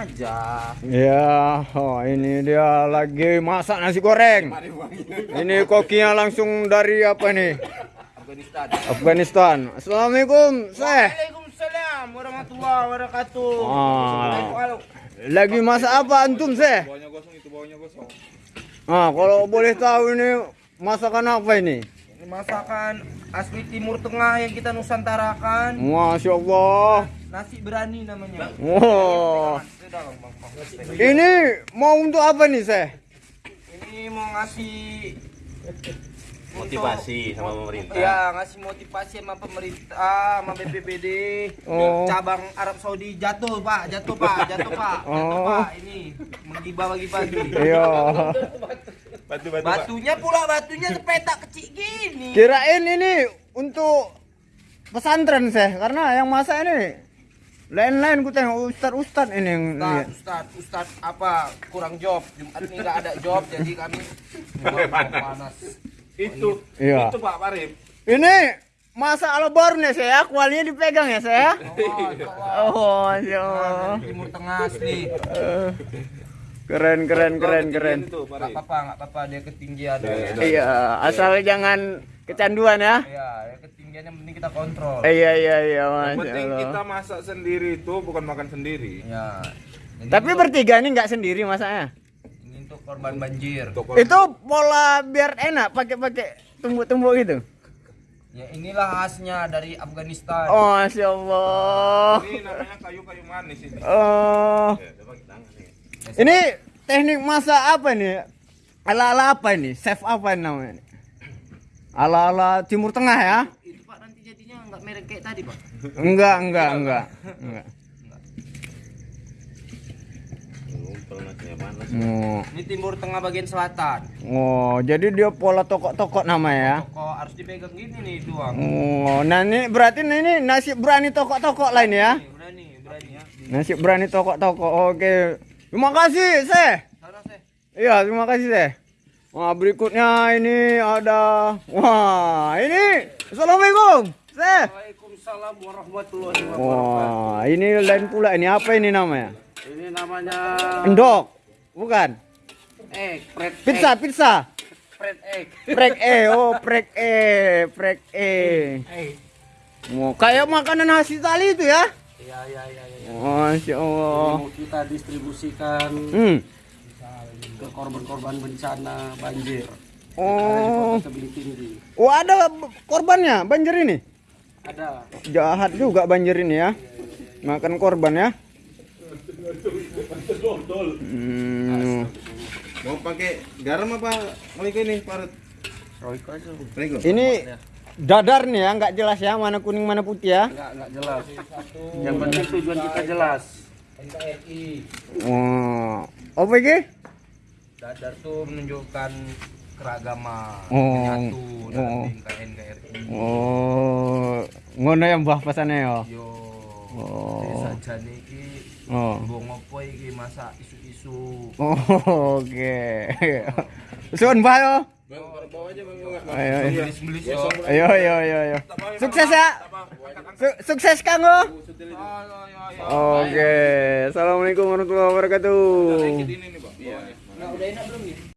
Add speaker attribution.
Speaker 1: aja.
Speaker 2: Ya, oh, ini dia lagi masak nasi goreng. Ini kokinya langsung dari apa nih?
Speaker 1: Afghanistan.
Speaker 2: Afghanistan. Assalamualaikum, Seh.
Speaker 1: Waalaikumsalam warahmatullahi wabarakatuh.
Speaker 2: Ah. Lagi masak apa antum, Seh?
Speaker 3: Bawahnya gosong itu bawahnya gosong.
Speaker 2: Ah, kalau boleh tahu ini masakan apa ini?
Speaker 1: Ini masakan asli Timur Tengah yang kita nusantarakan.
Speaker 2: Masya Allah.
Speaker 1: Nasi berani namanya.
Speaker 2: Wow. Ini mau untuk apa nih, Seh?
Speaker 1: Ini mau ngasih
Speaker 4: Motivasi sama pemerintah.
Speaker 1: Ya, ngasih motivasi sama pemerintah, sama BPBD.
Speaker 2: Oh.
Speaker 1: Cabang Arab Saudi jatuh, Pak. Jatuh, Pak. Jatuh, Pak. Jatuh,
Speaker 2: Oh.
Speaker 1: Pak. Ini menggibah bagi-bagi.
Speaker 2: Iya.
Speaker 3: Batu batu. Pak.
Speaker 1: Batunya pula batunya sepetak kecil gini.
Speaker 2: Kirain ini untuk pesantren, Seh. Karena yang masak ini lain-lain ku tengok ustad-ustad ini yang
Speaker 1: Ustad. Ustad, Ustad apa kurang job. Jumat ini nggak ada job, jadi kami panas.
Speaker 3: Itu.
Speaker 2: Iya.
Speaker 3: Itu Pak Parif.
Speaker 2: Ini masa ala baru nih saya, kualinya dipegang ya saya. Oh, Masya Allah.
Speaker 1: Timur Tengah asli.
Speaker 2: Keren, keren, keren, keren.
Speaker 3: Itu
Speaker 1: Nggak apa-apa, nggak apa-apa dia ketinggian.
Speaker 2: Iya, asal jangan kecanduan ya.
Speaker 1: Ya, ya ketinggiannya penting kita kontrol.
Speaker 2: Iya, iya, iya,
Speaker 3: Yang penting kita
Speaker 2: Allah.
Speaker 3: masak sendiri itu bukan makan sendiri.
Speaker 1: Ya. Jadi
Speaker 2: Tapi
Speaker 1: untuk-
Speaker 2: bertiga ini nggak sendiri masaknya.
Speaker 1: ini untuk korban banjir.
Speaker 3: Untuk
Speaker 2: Itu pola biar enak pakai-pakai tumbuk-tumbuk gitu.
Speaker 1: Ya inilah khasnya dari Afghanistan.
Speaker 2: Oh, Masya Allah.
Speaker 3: ini namanya kayu-kayu manis ini.
Speaker 2: Oh,
Speaker 4: Ya, coba kita angkat nih.
Speaker 2: Ini teknik masak apa nih? Ala-ala apa ini? Chef apa ini namanya? ini? Ala-ala Timur Tengah ya?
Speaker 1: Itu Pak nanti jadinya nggak merek kayak tadi, Pak.
Speaker 2: Enggak, enggak, enggak. Enggak.
Speaker 4: Ngumpul nasinya panas.
Speaker 2: Oh,
Speaker 1: Ini Timur Tengah bagian selatan.
Speaker 2: oh, jadi dia pola tokok-tokok nama ya?
Speaker 1: Kok harus dipegang gini nih doang.
Speaker 2: Oh, nah ini berarti ini nasi berani tokok-tokok lain ya?
Speaker 1: Nih, berani, berani ya.
Speaker 2: Nasi berani tokok-tokok. Oke. Terima kasih, Seh. Iya, terima kasih, Seh. Wah, berikutnya ini ada Wah, ini Assalamualaikum, Seh.
Speaker 1: Waalaikumsalam warahmatullahi
Speaker 2: Wah, ini lain pula ini apa ini namanya?
Speaker 1: Ini namanya
Speaker 2: Endok. Bukan.
Speaker 1: egg, fried
Speaker 2: Pizza, pizza.
Speaker 1: fried egg.
Speaker 2: Prek E, oh prek E, prek E. Oh, kayak makanan khas Itali itu ya?
Speaker 1: Iya, iya, iya, iya.
Speaker 2: Masya Allah.
Speaker 1: Mau kita distribusikan
Speaker 2: Hmm.
Speaker 1: ke korban-korban bencana banjir.
Speaker 2: Oh,
Speaker 1: tinggi.
Speaker 2: oh ada korbannya banjir ini.
Speaker 1: Ada.
Speaker 2: Jahat juga banjir ini ya. Makan korban ya. Hmm.
Speaker 3: Mau pakai garam apa Malik ini Parut?
Speaker 1: Royko aja.
Speaker 2: Ini dadar nih ya, nggak jelas ya mana kuning mana putih ya.
Speaker 1: Enggak, enggak jelas. Yang penting tujuan kita jelas. NKRI.
Speaker 2: Oh, apa ini?
Speaker 1: Dadar tuh menunjukkan keragaman,
Speaker 2: Oh.
Speaker 1: menyatu dalam
Speaker 2: Oh.
Speaker 1: NKRI.
Speaker 2: Oh, ngono yang mbah pesannya ya.
Speaker 1: Yo.
Speaker 2: Oh.
Speaker 1: Desa jane iki
Speaker 2: Oh.
Speaker 1: Bong opo iki masak isu-isu.
Speaker 2: Oh, Oke. Suun mbah yo. Ayo, ayo. Ayo, ayo, ayo, ayo. Sukses ya. Su- sukses Kanggo. Oke. Assalamualaikum warahmatullahi wabarakatuh.
Speaker 3: Ini nih, Bang.
Speaker 1: Nah, udah enak belum nih?